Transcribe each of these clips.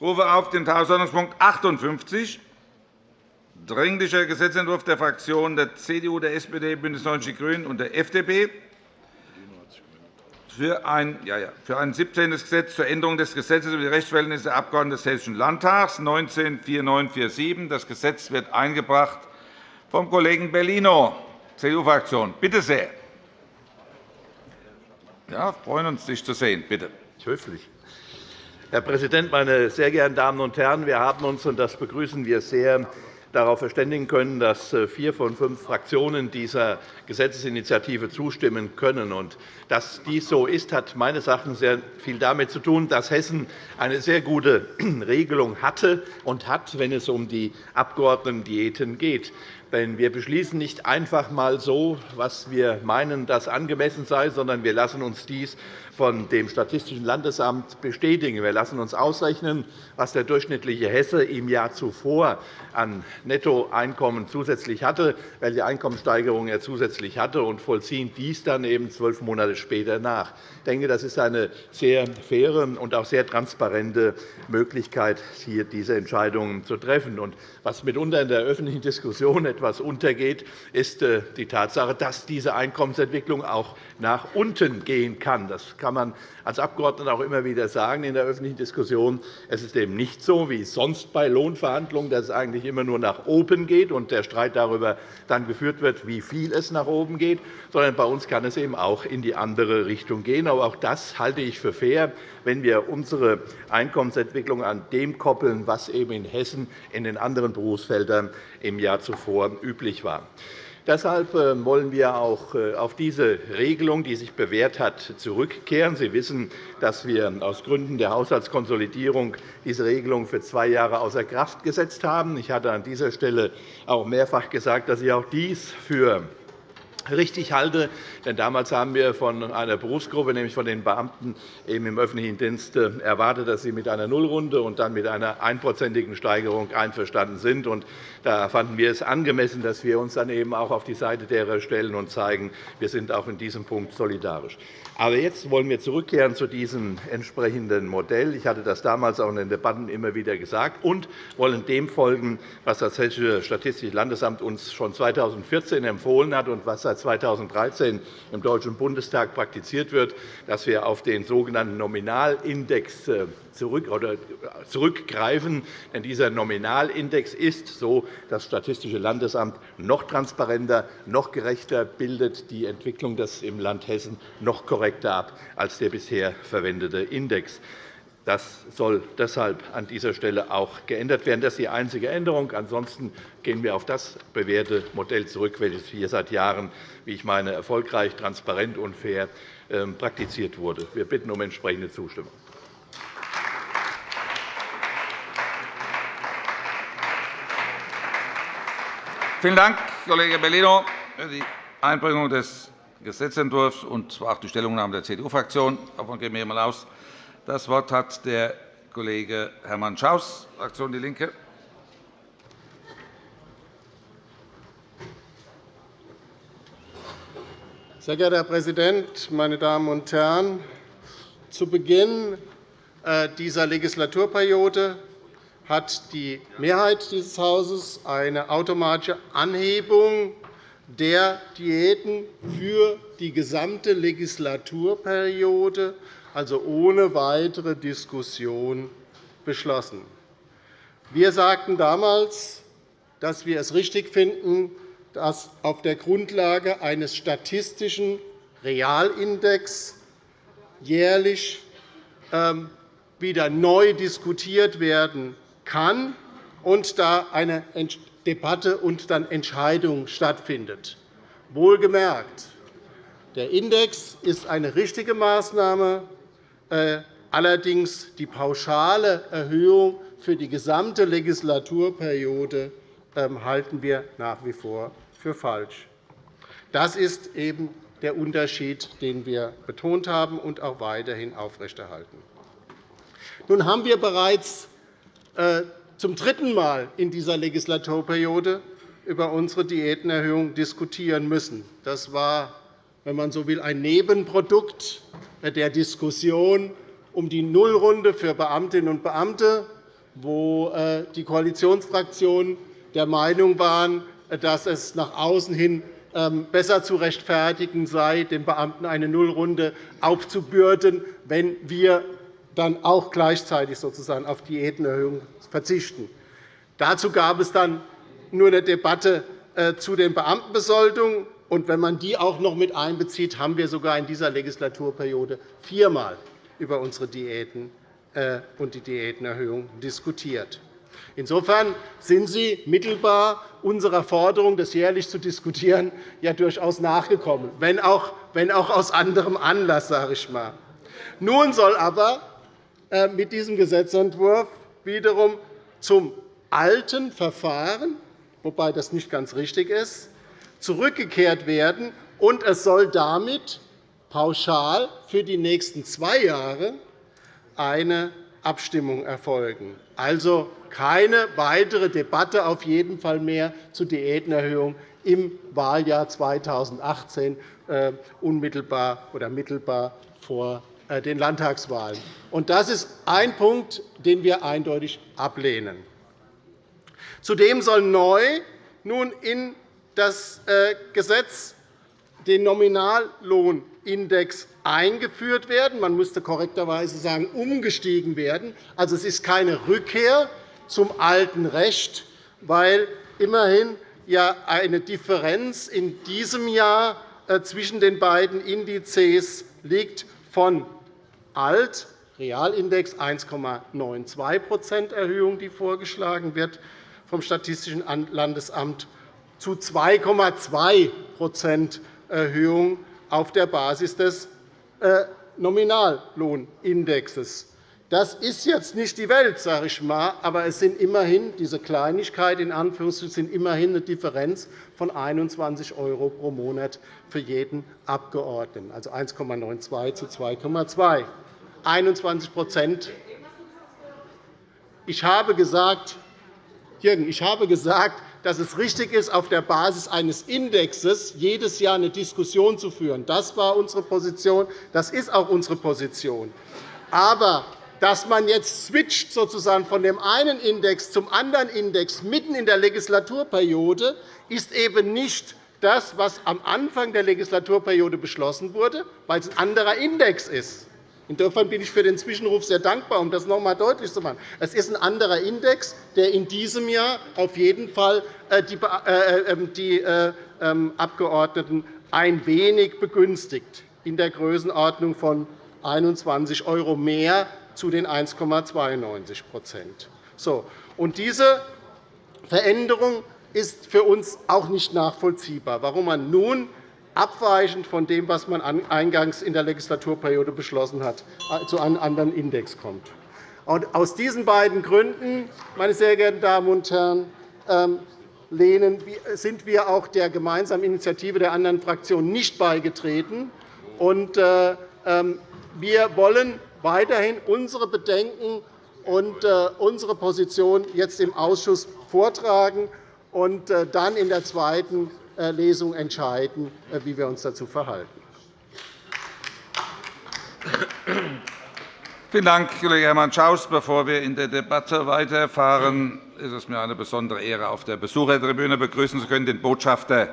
Ich rufe auf den Tagesordnungspunkt 58, Dringlicher Gesetzentwurf der Fraktionen der CDU, der SPD, BÜNDNIS 90 die GRÜNEN und der FDP für ein, ja, ja, für ein 17. Gesetz zur Änderung des Gesetzes über die Rechtsverhältnisse der Abgeordneten des Hessischen Landtags 194947. Das Gesetz wird eingebracht vom Kollegen Bellino, CDU-Fraktion. Bitte sehr. Ja, freuen uns, dich zu sehen. Bitte. Höflich. Herr Präsident, meine sehr geehrten Damen und Herren! Wir haben uns, und das begrüßen wir sehr, darauf verständigen können, dass äh, vier von fünf Fraktionen dieser Gesetzesinitiative zustimmen können. dass dies so ist, hat meines Erachtens sehr viel damit zu tun, dass Hessen eine sehr gute Regelung hatte und hat, wenn es um die Abgeordnetendiäten geht. Denn wir beschließen nicht einfach einmal so, was wir meinen, das angemessen sei, sondern wir lassen uns dies von dem Statistischen Landesamt bestätigen. Wir lassen uns ausrechnen, was der durchschnittliche Hesse im Jahr zuvor an Nettoeinkommen zusätzlich hatte, welche Einkommenssteigerung er zusätzlich hatte, und vollziehen dies dann eben zwölf Monate später nach. Ich denke, das ist eine sehr faire und auch sehr transparente Möglichkeit, hier diese Entscheidungen zu treffen. was mitunter in der öffentlichen Diskussion etwas untergeht, ist äh, die Tatsache, dass diese Einkommensentwicklung auch nach unten gehen kann. Das kann man als Abgeordneter auch immer wieder sagen in der öffentlichen Diskussion. Es ist eben nicht so wie sonst bei Lohnverhandlungen, dass es eigentlich immer nur nach oben geht und der Streit darüber dann geführt wird, wie viel es nach oben geht, sondern bei uns kann es eben auch in die andere Richtung gehen. Aber auch das halte ich für fair, wenn wir unsere Einkommensentwicklung an dem koppeln, was eben in Hessen in den anderen Berufsfeldern im Jahr zuvor üblich war. Deshalb äh, wollen wir auch äh, auf diese Regelung, die sich bewährt hat, zurückkehren. Sie wissen, dass wir aus Gründen der Haushaltskonsolidierung diese Regelung für zwei Jahre außer Kraft gesetzt haben. Ich hatte an dieser Stelle auch mehrfach gesagt, dass ich auch dies für richtig halte. Denn damals haben wir von einer Berufsgruppe, nämlich von den Beamten im öffentlichen Dienst, äh, erwartet, dass sie mit einer Nullrunde und dann mit einer einprozentigen Steigerung einverstanden sind. Da fanden wir es angemessen, dass wir uns dann eben auch auf die Seite derer stellen und zeigen, wir sind auch in diesem Punkt solidarisch. Aber jetzt wollen wir zurückkehren zu diesem entsprechenden Modell. Ich hatte das damals auch in den Debatten immer wieder gesagt und wollen dem folgen, was das Hessische Statistische Landesamt uns schon 2014 empfohlen hat und was seit 2013 im Deutschen Bundestag praktiziert wird, dass wir auf den sogenannten Nominalindex äh, zurückgreifen. Denn dieser Nominalindex ist, so das Statistische Landesamt, noch transparenter, noch gerechter, bildet die Entwicklung des im Land Hessen noch korrekter ab als der bisher verwendete Index. Das soll deshalb an dieser Stelle auch geändert werden. Das ist die einzige Änderung. Ansonsten gehen wir auf das bewährte Modell zurück, welches hier seit Jahren, wie ich meine, erfolgreich, transparent und fair ähm, praktiziert wurde. Wir bitten um entsprechende Zustimmung. Vielen Dank, Kollege Bellino, für die Einbringung des Gesetzentwurfs und auch die Stellungnahme der CDU-Fraktion. Davon gehen wir einmal aus. Das Wort hat der Kollege Hermann Schaus, Fraktion DIE LINKE. Sehr geehrter Herr Präsident, meine Damen und Herren! Zu Beginn äh, dieser Legislaturperiode hat die Mehrheit dieses Hauses eine automatische Anhebung der Diäten für die gesamte Legislaturperiode, also ohne weitere Diskussion, beschlossen. Wir sagten damals, dass wir es richtig finden, dass auf der Grundlage eines statistischen Realindex jährlich ähm, wieder neu diskutiert werden kann und da eine Debatte und dann Entscheidung stattfindet. Wohlgemerkt, der Index ist eine richtige Maßnahme. Äh, allerdings die pauschale Erhöhung für die gesamte Legislaturperiode ähm, halten wir nach wie vor für falsch. Das ist eben der Unterschied, den wir betont haben und auch weiterhin aufrechterhalten. Nun haben wir bereits äh, zum dritten Mal in dieser Legislaturperiode über unsere Diätenerhöhung diskutieren müssen. Das war, wenn man so will, ein Nebenprodukt der Diskussion um die Nullrunde für Beamtinnen und Beamte wo äh, die Koalitionsfraktionen der Meinung waren, dass es nach außen hin ähm, besser zu rechtfertigen sei, den Beamten eine Nullrunde aufzubürden, wenn wir dann auch gleichzeitig sozusagen auf Diätenerhöhung verzichten. Dazu gab es dann nur eine Debatte äh, zu den Beamtenbesoldungen. Und wenn man die auch noch mit einbezieht, haben wir sogar in dieser Legislaturperiode viermal über unsere Diäten äh, und die Diätenerhöhung diskutiert. Insofern sind Sie mittelbar unserer Forderung, das jährlich zu diskutieren, ja durchaus nachgekommen, wenn auch, wenn auch aus anderem Anlass. Sage ich mal. Nun soll aber äh, mit diesem Gesetzentwurf wiederum zum alten Verfahren, wobei das nicht ganz richtig ist, zurückgekehrt werden, und es soll damit pauschal für die nächsten zwei Jahre eine Abstimmung erfolgen. Also keine weitere Debatte auf jeden Fall mehr zur Diätenerhöhung im Wahljahr 2018 äh, unmittelbar oder mittelbar vor äh, den Landtagswahlen. Das ist ein Punkt, den wir eindeutig ablehnen. Zudem soll neu nun in das äh, Gesetz den Nominallohnindex eingeführt werden. Man müsste korrekterweise sagen, umgestiegen werden. Also, es ist keine Rückkehr zum alten Recht, weil immerhin ja eine Differenz in diesem Jahr äh, zwischen den beiden Indizes liegt von alt Realindex 1,92% Erhöhung, die vorgeschlagen wird vom Statistischen Landesamt, zu 2,2% Erhöhung auf der Basis des äh, Nominallohnindexes. Das ist jetzt nicht die Welt, sage ich mal, aber es sind immerhin diese Kleinigkeit in Anführungszeichen sind immerhin eine Differenz von 21 € pro Monat für jeden Abgeordneten, also 1,92 zu 2,2. 21 Ich habe gesagt, Jürgen, ich habe gesagt, dass es richtig ist, auf der Basis eines Indexes jedes Jahr eine Diskussion zu führen. Das war unsere Position. Das ist auch unsere Position. Aber dass man jetzt switcht sozusagen von dem einen Index zum anderen Index mitten in der Legislaturperiode, ist eben nicht das, was am Anfang der Legislaturperiode beschlossen wurde, weil es ein anderer Index ist. Insofern bin ich für den Zwischenruf sehr dankbar, um das noch einmal deutlich zu machen. Es ist ein anderer Index, der in diesem Jahr auf jeden Fall äh, die äh, äh, ähm, Abgeordneten ein wenig begünstigt, in der Größenordnung von 21 € mehr zu den 1,92 so. Und Diese Veränderung ist für uns auch nicht nachvollziehbar, warum man nun abweichend von dem, was man eingangs in der Legislaturperiode beschlossen hat, äh, zu einem anderen Index kommt. Aus diesen beiden Gründen, meine sehr geehrten Damen und Herren, ähm, sind wir auch der gemeinsamen Initiative der anderen Fraktionen nicht beigetreten. Äh, ähm, wir wollen weiterhin unsere Bedenken und äh, unsere Position jetzt im Ausschuss vortragen und dann in der zweiten äh, Lesung entscheiden, äh, wie wir uns dazu verhalten. Vielen Dank, Kollege Hermann Schaus. Bevor wir in der Debatte weiterfahren, ist es mir eine besondere Ehre, auf der Besuchertribüne begrüßen zu können den Botschafter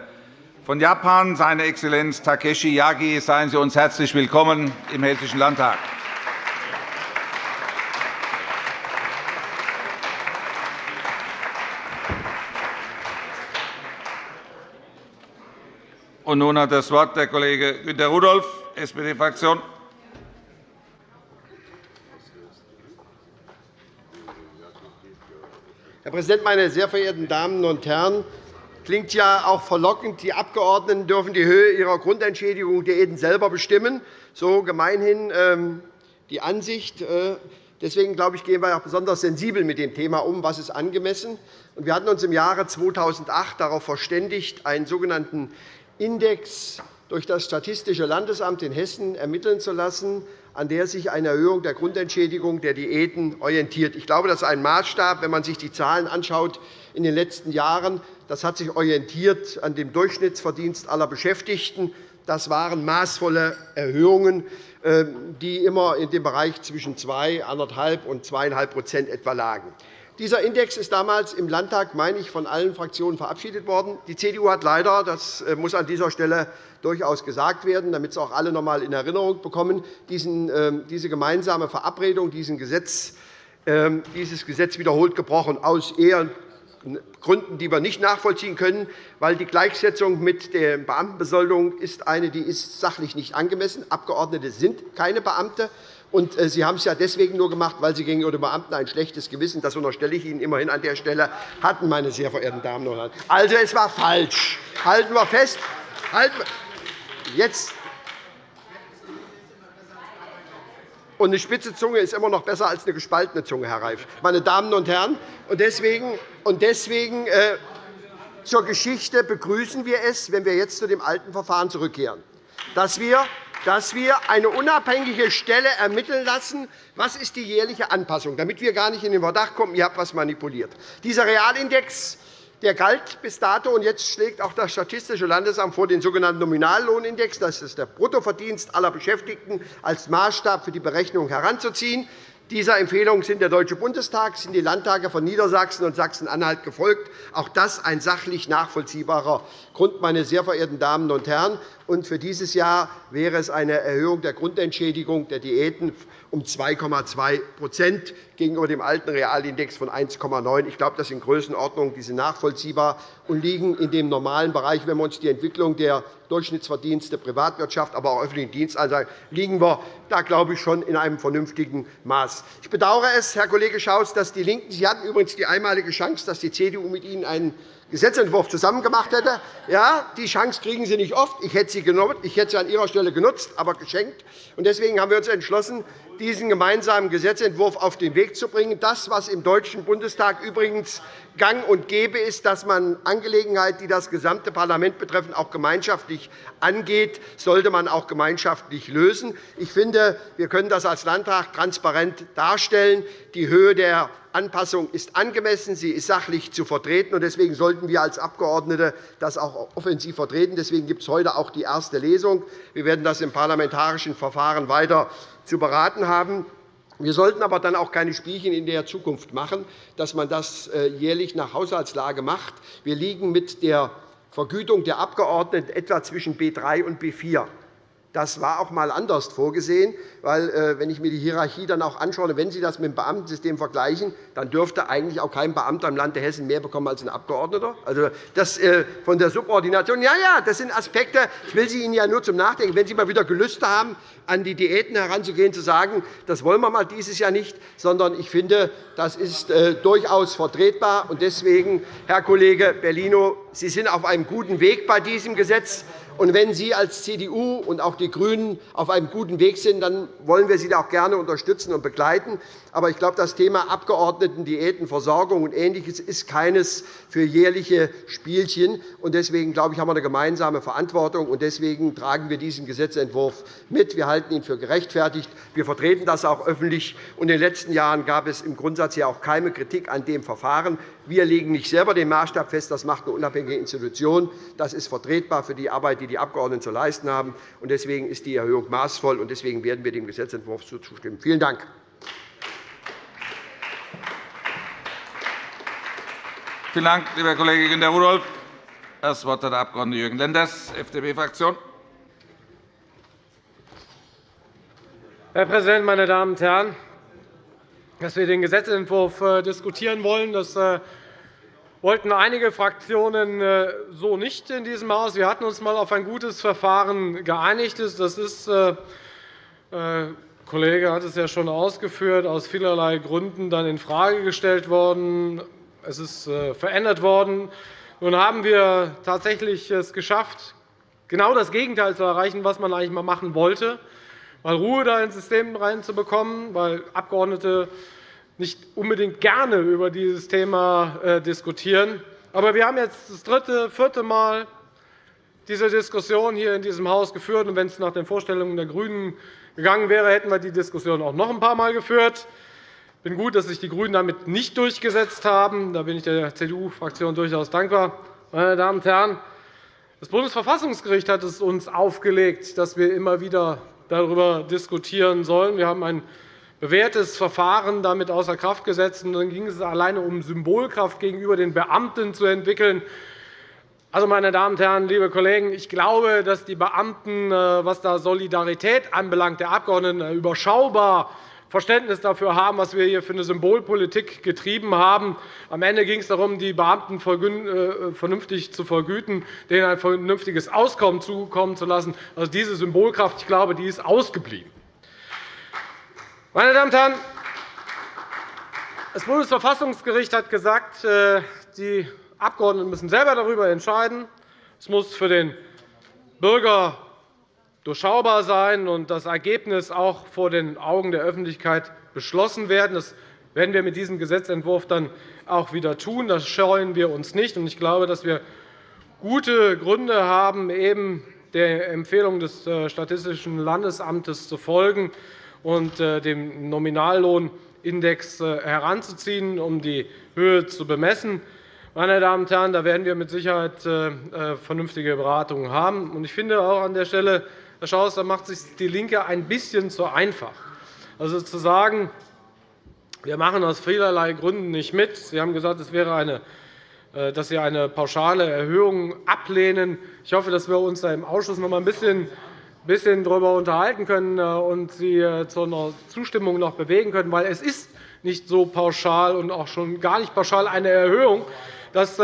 von Japan, seine Exzellenz Takeshi Yagi. Seien Sie uns herzlich willkommen im Hessischen Landtag. Und nun hat das Wort der Kollege Günter Rudolph, SPD-Fraktion. Herr Präsident, meine sehr verehrten Damen und Herren! Klingt ja auch verlockend, die Abgeordneten dürfen die Höhe ihrer Grundentschädigung Diäten selber bestimmen. So gemeinhin ähm, die Ansicht. Äh, deswegen glaube ich, gehen wir auch besonders sensibel mit dem Thema um, was ist angemessen. Wir hatten uns im Jahre 2008 darauf verständigt, einen sogenannten Index durch das Statistische Landesamt in Hessen ermitteln zu lassen, an der sich eine Erhöhung der Grundentschädigung der Diäten orientiert. Ich glaube, das ist ein Maßstab, wenn man sich die Zahlen anschaut in den letzten Jahren. Das hat sich orientiert an dem Durchschnittsverdienst aller Beschäftigten. Das waren maßvolle Erhöhungen, ähm, die immer in dem Bereich zwischen 2, 1,5 und 2,5% etwa lagen. Dieser Index ist damals im Landtag, meine ich, von allen Fraktionen verabschiedet worden. Die CDU hat leider, das äh, muss an dieser Stelle durchaus gesagt werden, damit es auch alle noch einmal in Erinnerung bekommen, ähm, diese gemeinsame Verabredung, ähm, dieses Gesetz wiederholt gebrochen, aus eher Gründen, die wir nicht nachvollziehen können, weil die Gleichsetzung mit der Beamtenbesoldung ist eine, die ist sachlich nicht angemessen. Abgeordnete sind keine Beamte. Und äh, Sie haben es ja deswegen nur gemacht, weil Sie gegenüber den Beamten ein schlechtes Gewissen, das unterstelle ich Ihnen immerhin an der Stelle, hatten, meine sehr verehrten Damen und Herren. Also, es war falsch. Halten wir fest. Halten wir Jetzt Und eine spitze Zunge ist immer noch besser als eine gespaltene Zunge, Herr Reif. Meine Damen und Herren, und deswegen, und deswegen äh, zur Geschichte begrüßen wir es, wenn wir jetzt zu dem alten Verfahren zurückkehren, dass wir, dass wir eine unabhängige Stelle ermitteln lassen, was ist die jährliche Anpassung, damit wir gar nicht in den Verdacht kommen, ihr habt etwas manipuliert. Dieser Realindex der galt bis dato, und jetzt schlägt auch das Statistische Landesamt vor, den sogenannten Nominallohnindex, das ist der Bruttoverdienst aller Beschäftigten, als Maßstab für die Berechnung heranzuziehen. Dieser Empfehlung sind der Deutsche Bundestag, sind die Landtage von Niedersachsen und Sachsen-Anhalt gefolgt. Auch das ein sachlich nachvollziehbarer Grund, meine sehr verehrten Damen und Herren. Und für dieses Jahr wäre es eine Erhöhung der Grundentschädigung der Diäten um 2,2% gegenüber dem alten Realindex von 1,9. Ich glaube, das sind Größenordnungen, die sind nachvollziehbar und liegen in dem normalen Bereich, wenn wir uns die Entwicklung der Durchschnittsverdienste Privatwirtschaft, aber auch öffentlichen Dienst anschauen, liegen wir da, glaube ich, schon in einem vernünftigen Maß. Ich bedauere es, Herr Kollege Schaus, dass die LINKEN Sie hatten übrigens die einmalige Chance, dass die CDU mit Ihnen einen Gesetzentwurf zusammen gemacht hätte. Ja, die Chance kriegen Sie nicht oft. Ich hätte sie, genommen. Ich hätte sie an Ihrer Stelle genutzt, aber geschenkt. Deswegen haben wir uns entschlossen, diesen gemeinsamen Gesetzentwurf auf den Weg zu bringen. Das, was im Deutschen Bundestag übrigens gang und gäbe ist, dass man Angelegenheiten, die das gesamte Parlament betreffen, auch gemeinschaftlich angeht, sollte man auch gemeinschaftlich lösen. Ich finde, wir können das als Landtag transparent darstellen. Die Höhe der Anpassung ist angemessen, sie ist sachlich zu vertreten. Deswegen sollten wir als Abgeordnete das auch offensiv vertreten. Deswegen gibt es heute auch die erste Lesung. Wir werden das im parlamentarischen Verfahren weiter zu beraten haben. Wir sollten aber dann auch keine Spielchen in der Zukunft machen, dass man das äh, jährlich nach Haushaltslage macht. Wir liegen mit der Vergütung der Abgeordneten etwa zwischen B 3 und B 4. Das war auch einmal anders vorgesehen, weil, äh, wenn ich mir die Hierarchie dann auch anschaue, wenn Sie das mit dem Beamtensystem vergleichen, dann dürfte eigentlich auch kein Beamter im Lande Hessen mehr bekommen als ein Abgeordneter. Also das äh, von der Subordination, ja, ja, das sind Aspekte. Ich will Sie Ihnen ja nur zum Nachdenken, wenn Sie mal wieder Gelüste haben, an die Diäten heranzugehen, zu sagen, das wollen wir mal dieses Jahr nicht, sondern ich finde, das ist äh, durchaus vertretbar. Deswegen, Herr Kollege Bellino, Sie sind auf einem guten Weg bei diesem Gesetz. Und wenn Sie als CDU und auch die GRÜNEN auf einem guten Weg sind, dann wollen wir Sie auch gerne unterstützen und begleiten. Aber ich glaube, das Thema Abgeordnetendiäten, Versorgung und Ähnliches ist keines für jährliche Spielchen. Deswegen glaube ich, haben wir eine gemeinsame Verantwortung. Und deswegen tragen wir diesen Gesetzentwurf mit. Wir halten ihn für gerechtfertigt. Wir vertreten das auch öffentlich. in den letzten Jahren gab es im Grundsatz ja auch keine Kritik an dem Verfahren. Wir legen nicht selber den Maßstab fest. Das macht eine unabhängige Institution. Das ist vertretbar für die Arbeit, die die Abgeordneten zu leisten haben. Deswegen ist die Erhöhung maßvoll. und Deswegen werden wir dem Gesetzentwurf zustimmen. Vielen Dank. Vielen Dank, lieber Kollege Günter Rudolph. Das Wort hat der Abg. Jürgen Lenders, FDP-Fraktion. Herr Präsident, meine Damen und Herren! Dass wir den Gesetzentwurf äh, diskutieren wollen, das äh, wollten einige Fraktionen äh, so nicht in diesem Haus. Wir hatten uns einmal auf ein gutes Verfahren geeinigt. Das ist, der Kollege hat es ja schon ausgeführt, aus vielerlei Gründen dann infrage gestellt worden. Es ist verändert worden. Nun haben wir tatsächlich es geschafft, genau das Gegenteil zu erreichen, was man eigentlich einmal machen wollte mal Ruhe da ins System reinzubekommen, weil Abgeordnete nicht unbedingt gerne über dieses Thema äh, diskutieren. Aber wir haben jetzt das dritte, vierte Mal diese Diskussion hier in diesem Haus geführt. Wenn es nach den Vorstellungen der GRÜNEN gegangen wäre, hätten wir die Diskussion auch noch ein paar Mal geführt. Ich bin gut, dass sich die GRÜNEN damit nicht durchgesetzt haben. Da bin ich der CDU-Fraktion durchaus dankbar. Meine Damen und Herren, Das Bundesverfassungsgericht hat es uns aufgelegt, dass wir immer wieder darüber diskutieren sollen. Wir haben ein bewährtes Verfahren damit außer Kraft gesetzt. Und dann ging es alleine um Symbolkraft gegenüber den Beamten zu entwickeln. Also, meine Damen und Herren, liebe Kollegen, ich glaube, dass die Beamten, äh, was da Solidarität anbelangt, der Abgeordneten äh, überschaubar Verständnis dafür haben, was wir hier für eine Symbolpolitik getrieben haben. Am Ende ging es darum, die Beamten äh, vernünftig zu vergüten, denen ein vernünftiges Auskommen zukommen zu lassen. Also diese Symbolkraft ich glaube, die ist ausgeblieben. Meine Damen und Herren, das Bundesverfassungsgericht hat gesagt, äh, die Abgeordneten müssen selber darüber entscheiden. Es muss für den Bürger durchschaubar sein und das Ergebnis auch vor den Augen der Öffentlichkeit beschlossen werden. Das werden wir mit diesem Gesetzentwurf dann auch wieder tun. Das scheuen wir uns nicht. Ich glaube, dass wir gute Gründe haben, eben der Empfehlung des äh, Statistischen Landesamtes zu folgen und äh, dem Nominallohnindex äh, heranzuziehen, um die Höhe zu bemessen. Meine Damen und Herren, da werden wir mit Sicherheit vernünftige Beratungen haben. Ich finde auch an der Stelle, Herr Schaus, da macht sich DIE LINKE ein bisschen zu einfach. Also zu sagen, wir machen aus vielerlei Gründen nicht mit. Sie haben gesagt, es wäre eine, äh, dass Sie eine pauschale Erhöhung ablehnen. Ich hoffe, dass wir uns da im Ausschuss noch einmal ein bisschen darüber unterhalten können äh, und Sie äh, zu einer Zustimmung noch bewegen können. Weil es ist nicht so pauschal und auch schon gar nicht pauschal eine Erhöhung. Dass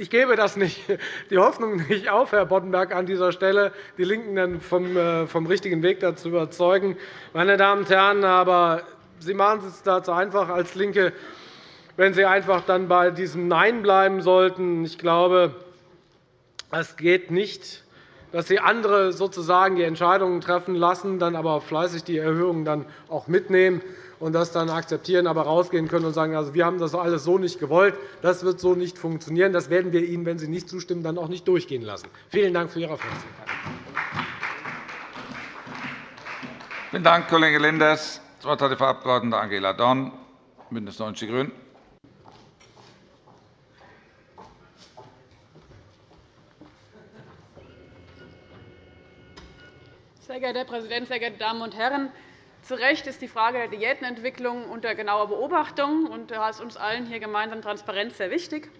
ich gebe das nicht, die Hoffnung nicht auf, Herr Boddenberg, an dieser Stelle, die LINKEN dann vom, äh, vom richtigen Weg dazu überzeugen. Meine Damen und Herren, aber Sie machen es dazu einfach als LINKE, wenn Sie einfach dann bei diesem Nein bleiben sollten. Ich glaube, es geht nicht, dass Sie andere sozusagen die Entscheidungen treffen lassen, dann aber fleißig die Erhöhungen dann auch mitnehmen und das dann akzeptieren, aber rausgehen können und sagen, also, wir haben das alles so nicht gewollt, das wird so nicht funktionieren. Das werden wir Ihnen, wenn Sie nicht zustimmen, dann auch nicht durchgehen lassen. Vielen Dank für Ihre Aufmerksamkeit. Vielen Dank, Kollege Lenders. Das Wort hat die Frau Abg. Angela Dorn, BÜNDNIS 90 die GRÜNEN. Sehr geehrter Herr Präsident, sehr geehrte Damen und Herren! Zu Recht ist die Frage der Diätenentwicklung unter genauer Beobachtung. und Da ist uns allen hier gemeinsam Transparenz sehr wichtig.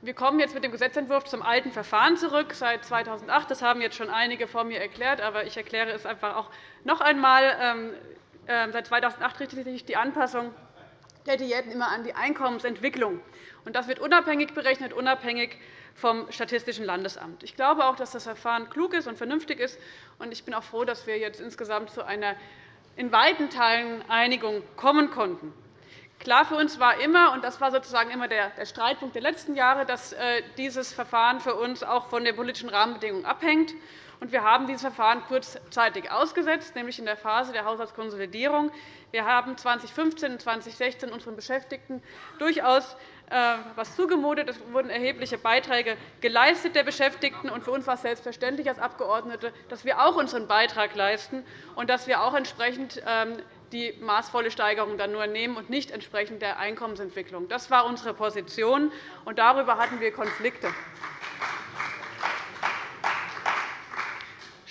Wir kommen jetzt mit dem Gesetzentwurf zum alten Verfahren zurück, seit 2008. Das haben jetzt schon einige vor mir erklärt, aber ich erkläre es einfach auch noch einmal. Ähm, ähm, seit 2008 richtet sich die Anpassung der Diäten immer an die Einkommensentwicklung. Das wird unabhängig berechnet, unabhängig vom Statistischen Landesamt. Ich glaube auch, dass das Verfahren klug ist und vernünftig ist. Ich bin auch froh, dass wir jetzt insgesamt zu einer in weiten Teilen Einigung kommen konnten. Klar für uns war immer, und das war sozusagen immer der Streitpunkt der letzten Jahre, dass äh, dieses Verfahren für uns auch von den politischen Rahmenbedingungen abhängt. Wir haben dieses Verfahren kurzzeitig ausgesetzt, nämlich in der Phase der Haushaltskonsolidierung. Wir haben 2015 und 2016 unseren Beschäftigten durchaus etwas äh, zugemutet. Es wurden erhebliche Beiträge geleistet der Beschäftigten. Und für uns war es selbstverständlich als Abgeordnete, dass wir auch unseren Beitrag leisten und dass wir auch entsprechend ähm, die maßvolle Steigerung dann nur nehmen und nicht entsprechend der Einkommensentwicklung. Das war unsere Position, und darüber hatten wir Konflikte.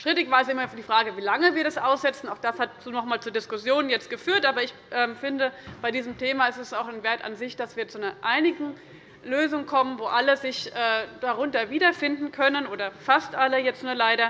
Strittig war es immer die Frage, wie lange wir das aussetzen. Auch das hat noch einmal zu Diskussionen jetzt geführt. Aber ich ähm, finde, bei diesem Thema ist es auch ein Wert an sich, dass wir zu einer einigen Lösung kommen, wo alle sich äh, darunter wiederfinden können, oder fast alle jetzt nur leider.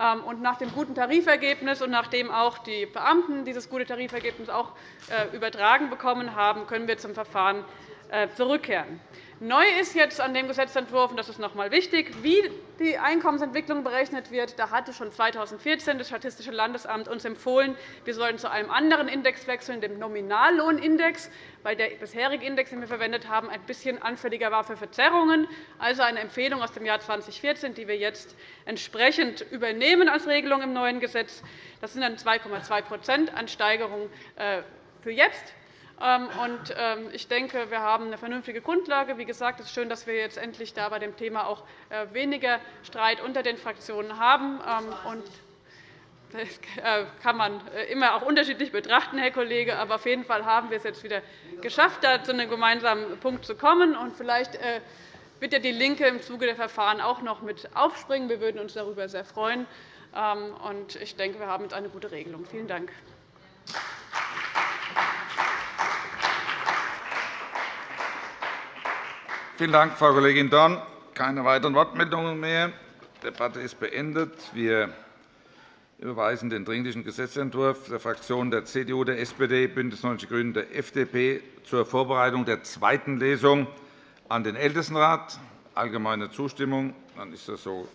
Ähm, und nach dem guten Tarifergebnis und nachdem auch die Beamten dieses gute Tarifergebnis auch äh, übertragen bekommen haben, können wir zum Verfahren äh, zurückkehren. Neu ist jetzt an dem Gesetzentwurf, und das ist noch einmal wichtig, wie die Einkommensentwicklung berechnet wird. Da hatte schon 2014 das Statistische Landesamt uns empfohlen, wir sollen zu einem anderen Index wechseln, dem Nominallohnindex, weil der bisherige Index, den wir verwendet haben, ein bisschen anfälliger war für Verzerrungen. Also eine Empfehlung aus dem Jahr 2014, die wir jetzt entsprechend übernehmen als Regelung im neuen Gesetz. Das sind dann 2,2 an Steigerung äh, für jetzt. Ähm, ähm, ich denke, wir haben eine vernünftige Grundlage. Wie gesagt, es ist schön, dass wir jetzt endlich bei dem Thema auch äh, weniger Streit unter den Fraktionen haben. Ähm, das äh, kann man äh, immer auch unterschiedlich betrachten, Herr Kollege. Aber auf jeden Fall haben wir es jetzt wieder geschafft, da zu einem gemeinsamen Punkt zu kommen. Und vielleicht wird DIE LINKE im Zuge der Verfahren auch noch mit aufspringen. Wir würden uns darüber sehr freuen. Ich denke, wir haben jetzt eine gute Regelung. Vielen Dank. Vielen Dank, Frau Kollegin Dorn. Keine weiteren Wortmeldungen mehr. Die Debatte ist beendet. Wir überweisen den Dringlichen Gesetzentwurf der Fraktionen der CDU, der SPD, BÜNDNIS 90 die GRÜNEN und der FDP zur Vorbereitung der zweiten Lesung an den Ältestenrat. Allgemeine Zustimmung. Dann ist das so